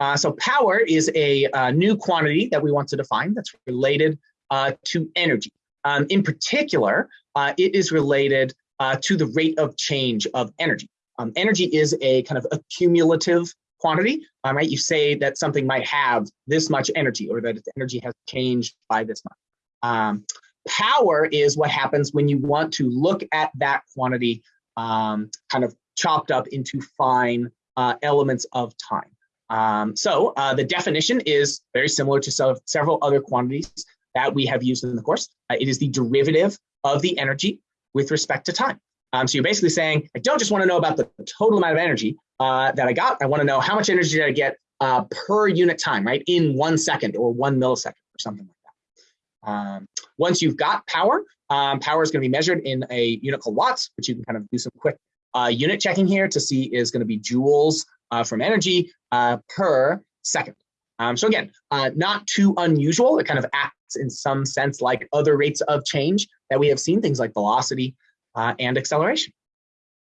Uh, so power is a, a, new quantity that we want to define that's related uh, to energy. Um, in particular, uh, it is related uh, to the rate of change of energy. Um, energy is a kind of accumulative quantity, um, right? You say that something might have this much energy or that its energy has changed by this much. Um, power is what happens when you want to look at that quantity um, kind of chopped up into fine uh, elements of time. Um, so uh, the definition is very similar to several other quantities that we have used in the course. Uh, it is the derivative of the energy with respect to time. Um, so you're basically saying, I don't just want to know about the total amount of energy uh, that I got. I want to know how much energy did I get uh, per unit time, right? In one second or one millisecond or something like that. Um, once you've got power, um, power is going to be measured in a unit called watts, which you can kind of do some quick uh, unit checking here to see is going to be joules from energy uh, per second. Um, so again, uh, not too unusual. It kind of acts in some sense like other rates of change that we have seen, things like velocity uh, and acceleration.